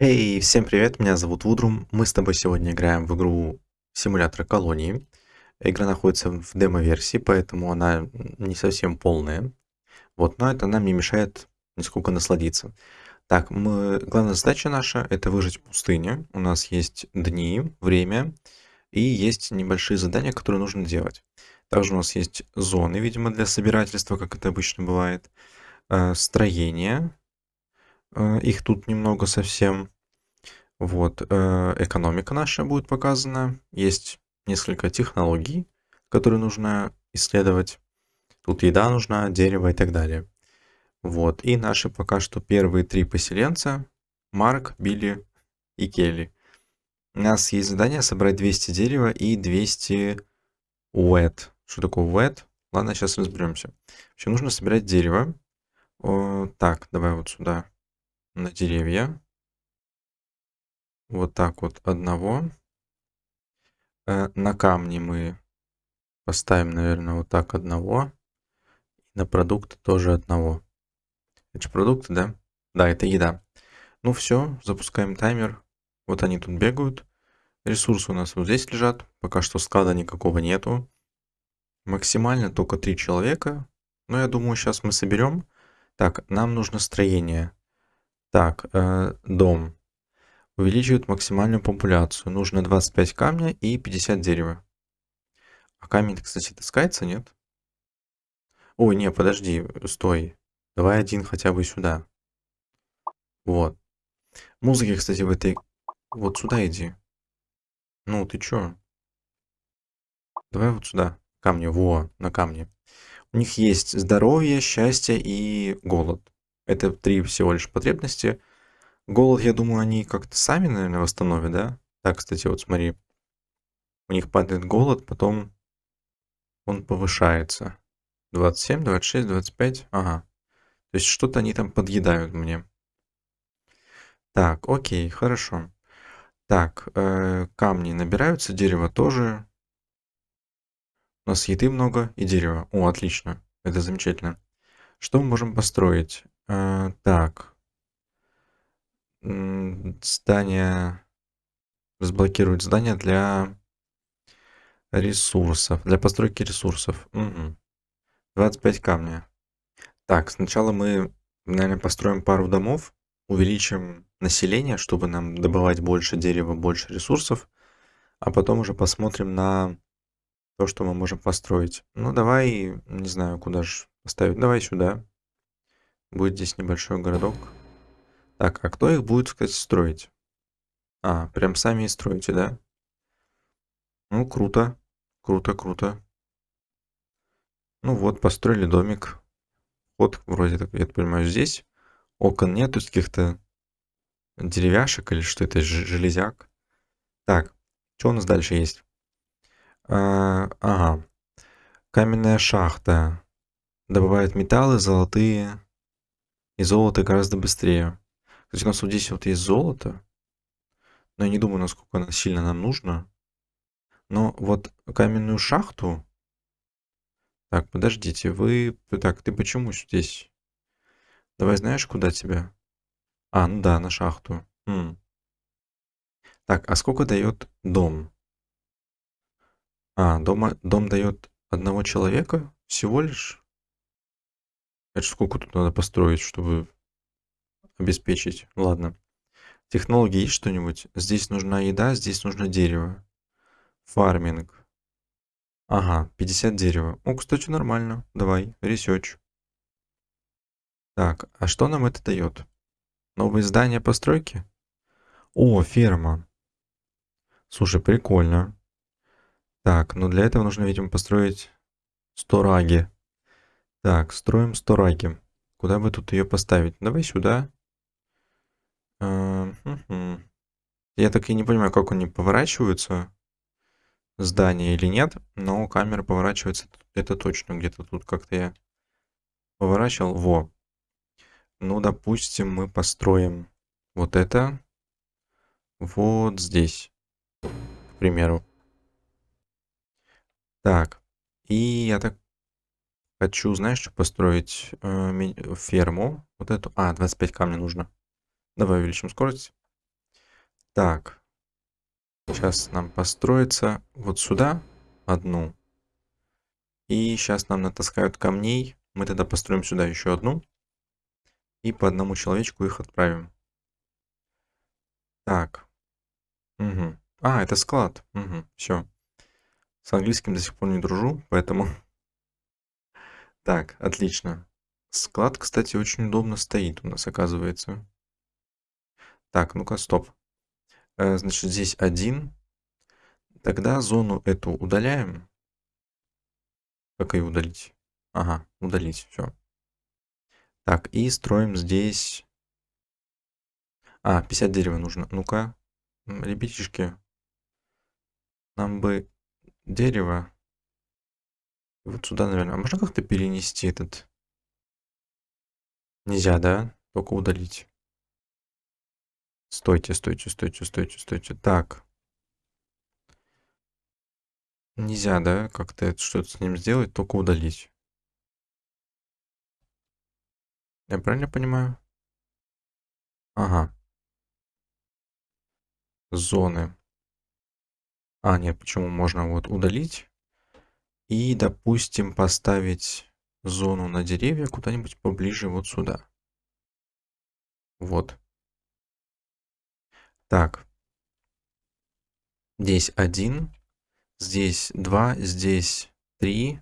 Эй, всем привет, меня зовут Вудрум. Мы с тобой сегодня играем в игру симулятор колонии. Игра находится в демо-версии, поэтому она не совсем полная. Вот, но это нам не мешает нисколько насладиться. Так, мы... главная задача наша это выжить в пустыне. У нас есть дни, время и есть небольшие задания, которые нужно делать. Также у нас есть зоны, видимо, для собирательства, как это обычно бывает. Э, строение. Э, их тут немного совсем. Вот, э, экономика наша будет показана. Есть несколько технологий, которые нужно исследовать. Тут еда нужна, дерево и так далее. Вот, и наши пока что первые три поселенца. Марк, Билли и Келли. У нас есть задание собрать 200 дерева и 200 wet. Что такое wet? Ладно, сейчас разберемся. Вообще нужно собирать дерево. О, так, давай вот сюда на деревья. Вот так вот одного. Э, на камни мы поставим, наверное, вот так одного. На продукты тоже одного. Это же продукты, да? Да, это еда. Ну все, запускаем таймер. Вот они тут бегают. Ресурсы у нас вот здесь лежат. Пока что склада никакого нету. Максимально только три человека. Но я думаю, сейчас мы соберем. Так, нам нужно строение. Так, э, дом. Увеличивает максимальную популяцию. Нужно 25 камня и 50 дерева. А камень, кстати, таскается, нет? Ой, не, подожди, стой. Давай один хотя бы сюда. Вот. Музыки, кстати, в этой... Вот сюда иди. Ну, ты чё? Давай вот сюда. Камни, во, на камне. У них есть здоровье, счастье и голод. Это три всего лишь потребности. Голод, я думаю, они как-то сами, наверное, восстановят, да? Так, кстати, вот смотри. У них падает голод, потом он повышается. 27, 26, 25. Ага. То есть что-то они там подъедают мне. Так, окей, хорошо. Так, э, камни набираются, дерево тоже. У нас еды много и дерева. О, отлично. Это замечательно. Что мы можем построить? Э, так. Здание... Разблокировать здание для ресурсов. Для постройки ресурсов. Угу. 25 камня. Так, сначала мы, наверное, построим пару домов. Увеличим население, чтобы нам добывать больше дерева, больше ресурсов. А потом уже посмотрим на то, что мы можем построить. Ну, давай, не знаю, куда же поставить. Давай сюда. Будет здесь небольшой городок. Так, а кто их будет, кстати, строить? А, прям сами и строите, да? Ну, круто. Круто, круто. Ну вот, построили домик. Вот, вроде так, я понимаю, здесь. Окон нет, тут каких-то деревяшек или что это, железяк. Так, что у нас дальше есть? А, ага. Каменная шахта. Добывает металлы, золотые. И золото гораздо быстрее. Кстати, у нас вот здесь вот есть золото. Но я не думаю, насколько оно сильно нам нужно. Но вот каменную шахту... Так, подождите, вы... Так, ты почему здесь? Давай знаешь, куда тебя? А, ну да, на шахту. М. Так, а сколько дает дом? А, дома, дом дает одного человека всего лишь? Это сколько тут надо построить, чтобы обеспечить? Ладно. Технологии есть что-нибудь? Здесь нужна еда, здесь нужно дерево. Farming. Ага, 50 дерева. О, кстати, нормально. Давай, research. Так, а что нам это дает? Новые здания постройки? О, ферма. Слушай, прикольно. Так, но для этого нужно, видимо, построить storage и. Так, строим 100 раги. Куда бы тут ее поставить? Давай сюда. Я так и не понимаю, как они поворачиваются, здание или нет, но камера поворачивается, это точно, где-то тут как-то я поворачивал. Во. Ну, допустим, мы построим вот это вот здесь, к примеру. Так, и я так хочу, знаешь, построить э, ферму. Вот эту. А, 25 камней нужно. Давай увеличим скорость. Так. Сейчас нам построится вот сюда одну. И сейчас нам натаскают камней. Мы тогда построим сюда еще одну. И по одному человечку их отправим. Так. Угу. А, это склад. Угу. Все. С английским до сих пор не дружу, поэтому... Так, отлично. Склад, кстати, очень удобно стоит у нас, оказывается. Так, ну-ка, стоп. Э, значит, здесь один. Тогда зону эту удаляем. Как ее удалить? Ага, удалить, все. Так, и строим здесь... А, 50 дерева нужно. Ну-ка, ребятишки, нам бы дерево. Вот сюда, наверное. А можно как-то перенести этот? Нельзя, да? Только удалить. Стойте, стойте, стойте, стойте, стойте. Так. Нельзя, да, как-то что-то с ним сделать, только удалить. Я правильно понимаю? Ага. Зоны. А, нет, почему можно вот удалить? И, допустим, поставить зону на деревья куда-нибудь поближе вот сюда. Вот. Так. Здесь один, здесь два, здесь три,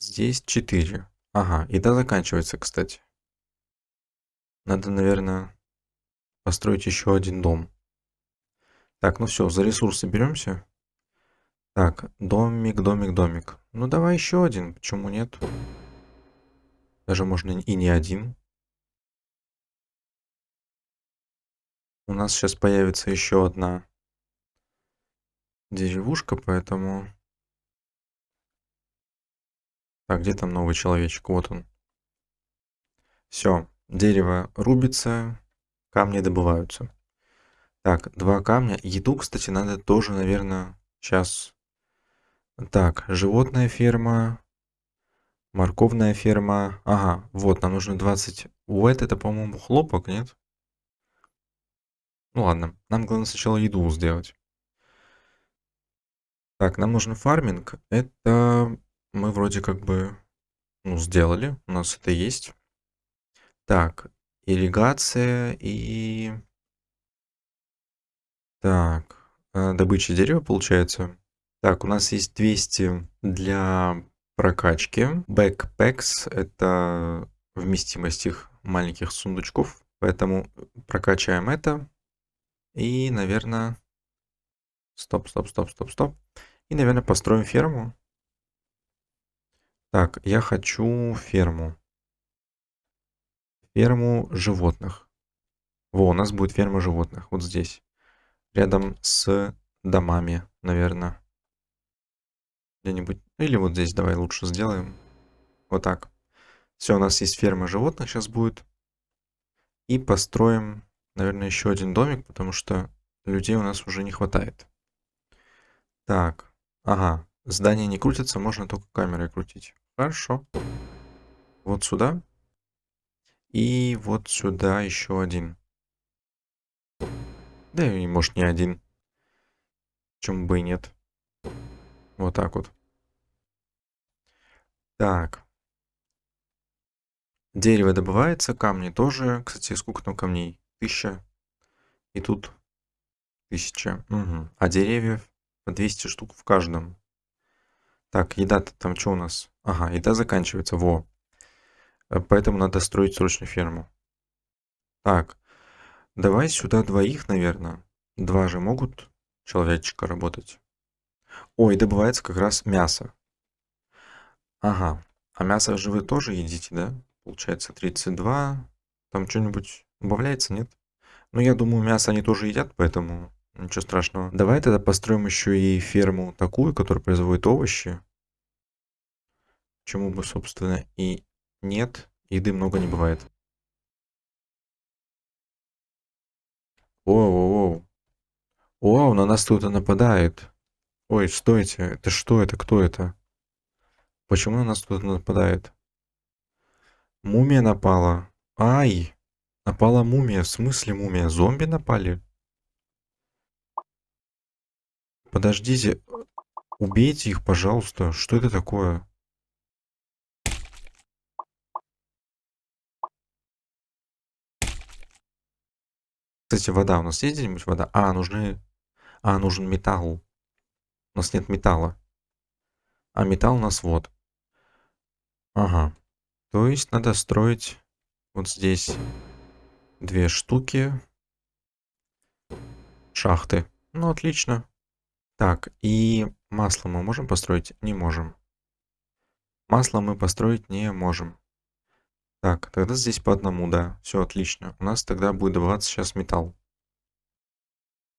здесь четыре. Ага, еда заканчивается, кстати. Надо, наверное, построить еще один дом. Так, ну все, за ресурсы беремся. Так, домик, домик, домик. Ну давай еще один, почему нет? Даже можно и не один. У нас сейчас появится еще одна деревушка, поэтому... Так, где там новый человечек? Вот он. Все, дерево рубится, камни добываются. Так, два камня. Еду, кстати, надо тоже, наверное, сейчас... Так, животная ферма, морковная ферма. Ага, вот, нам нужно 20... Уэт это, по-моему, хлопок, нет? Ну ладно, нам главное сначала еду сделать. Так, нам нужен фарминг. Это мы вроде как бы ну, сделали. У нас это есть. Так, ирригация и... Так, э, добыча дерева получается. Так, у нас есть 200 для прокачки. Backpacks — это вместимость их маленьких сундучков. Поэтому прокачаем это. И, наверное... Стоп, стоп, стоп, стоп, стоп. И, наверное, построим ферму. Так, я хочу ферму. Ферму животных. Во, у нас будет ферма животных. Вот здесь. Рядом с домами, наверное. Где-нибудь. Или вот здесь давай лучше сделаем. Вот так. Все, у нас есть ферма животных сейчас будет. И построим наверное, еще один домик, потому что людей у нас уже не хватает. Так, ага, здание не крутится, можно только камерой крутить. Хорошо. Вот сюда. И вот сюда еще один. Да и может не один. Почему бы и нет. Вот так вот. Так. Дерево добывается, камни тоже. Кстати, сколько там камней? Тысяча. И тут тысяча. Угу. А деревьев по 200 штук в каждом. Так, еда-то там что у нас? Ага, еда заканчивается. Во. Э, поэтому надо строить срочно ферму. Так, давай сюда двоих, наверное. Два же могут человечка работать. Ой, добывается как раз мясо. Ага. А мясо же вы тоже едите, да? Получается 32. Там что-нибудь Убавляется, нет? Ну, я думаю, мясо они тоже едят, поэтому ничего страшного. Давай тогда построим еще и ферму такую, которая производит овощи. Чему бы, собственно, и нет. Еды много не бывает. Воу-воу-воу. Вау, на нас кто-то нападает. Ой, стойте. Это что это? Кто это? Почему на нас кто-то нападает? Мумия напала. Ай! Напала мумия. В смысле мумия? Зомби напали? Подождите. Убейте их, пожалуйста. Что это такое? Кстати, вода. У нас есть где-нибудь вода? А, нужны... А, нужен металл. У нас нет металла. А металл у нас вот. Ага. То есть надо строить вот здесь две штуки. Шахты. Ну, отлично. Так, и масло мы можем построить? Не можем. Масло мы построить не можем. Так, тогда здесь по одному, да. Все отлично. У нас тогда будет добываться сейчас металл.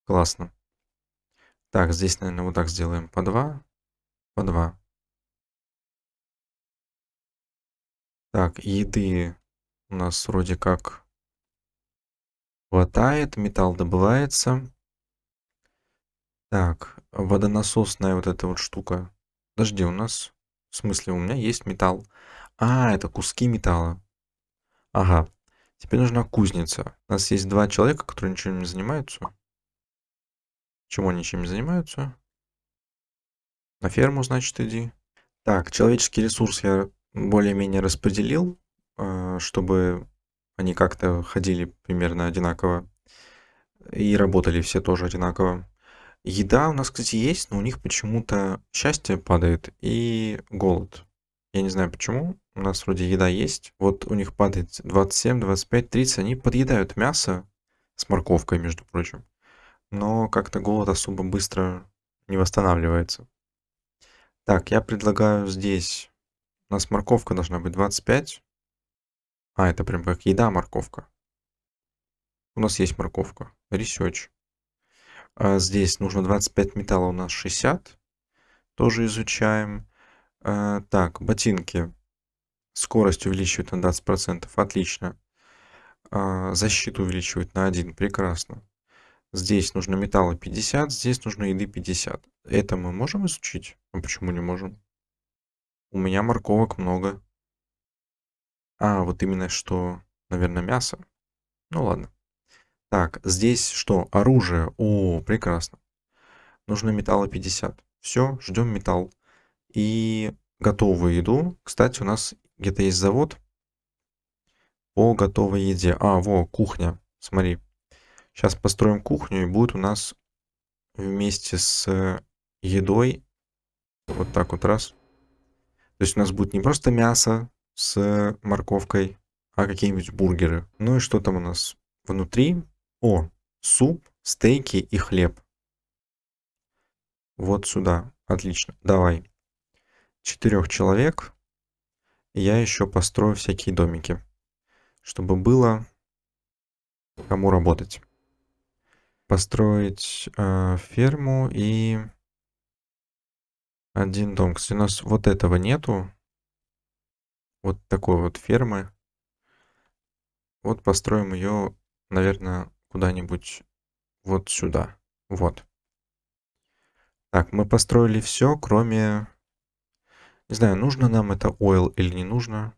Классно. Так, здесь, наверное, вот так сделаем. По два. По два. Так, еды у нас вроде как хватает. Металл добывается. Так, водонасосная вот эта вот штука. Подожди, у нас... В смысле, у меня есть металл. А, это куски металла. Ага. Теперь нужна кузница. У нас есть два человека, которые ничем не занимаются. Чего они не занимаются? На ферму, значит, иди. Так, человеческий ресурс я более-менее распределил, э, чтобы они как-то ходили примерно одинаково. И работали все тоже одинаково. Еда у нас, кстати, есть, но у них почему-то счастье падает и голод. Я не знаю почему. У нас вроде еда есть. Вот у них падает 27, 25, 30. Они подъедают мясо с морковкой, между прочим. Но как-то голод особо быстро не восстанавливается. Так, я предлагаю здесь... У нас морковка должна быть 25. А, это прям как еда морковка. У нас есть морковка. Research. А здесь нужно 25 металла, у нас 60. Тоже изучаем. А, так, ботинки. Скорость увеличивает на 20%. Отлично. А, защиту увеличивает на 1. Прекрасно. Здесь нужно металла 50, здесь нужно еды 50. Это мы можем изучить? А почему не можем? У меня морковок много. А, вот именно что, наверное, мясо. Ну ладно. Так, здесь что? Оружие. О, прекрасно. Нужно металла 50. Все, ждем металл. И готовую еду. Кстати, у нас где-то есть завод по готовой еде. А, во, кухня. Смотри. Сейчас построим кухню, и будет у нас вместе с едой вот так вот раз. То есть у нас будет не просто мясо с морковкой, а какие-нибудь бургеры. Ну и что там у нас внутри? О, суп, стейки и хлеб. Вот сюда. Отлично. Давай. Четырех человек. Я еще построю всякие домики. Чтобы было кому работать. Построить э, ферму и один дом. Кстати, у нас вот этого нету. Вот такой вот фермы. Вот построим ее, наверное, куда-нибудь вот сюда. Вот. Так, мы построили все, кроме... Не знаю, нужно нам это oil или не нужно.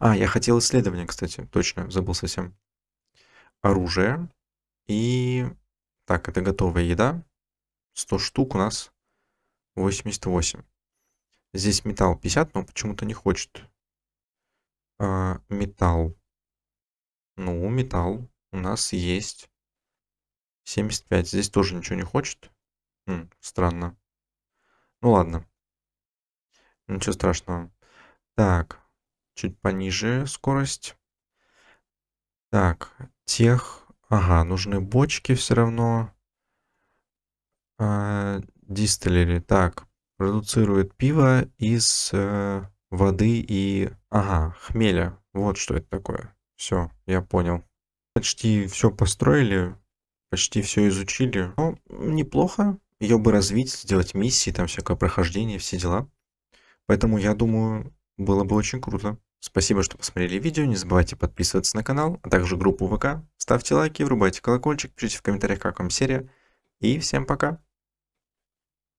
А, я хотел исследование, кстати. Точно, забыл совсем. Оружие. И... Так, это готовая еда. 100 штук у нас 88. Здесь металл 50, но почему-то не хочет. А, металл. Ну, металл у нас есть. 75. Здесь тоже ничего не хочет. М, странно. Ну ладно. Ничего страшного. Так. Чуть пониже скорость. Так. Тех. Ага, нужны бочки все равно. А, дистиллери. Так. Продуцирует пиво из э, воды и... Ага, хмеля. Вот что это такое. Все, я понял. Почти все построили почти все изучили. Ну, неплохо. Ее бы развить, сделать миссии, там всякое прохождение, все дела. Поэтому, я думаю, было бы очень круто. Спасибо, что посмотрели видео. Не забывайте подписываться на канал, а также группу ВК. Ставьте лайки, врубайте колокольчик, пишите в комментариях, как вам серия. И всем пока!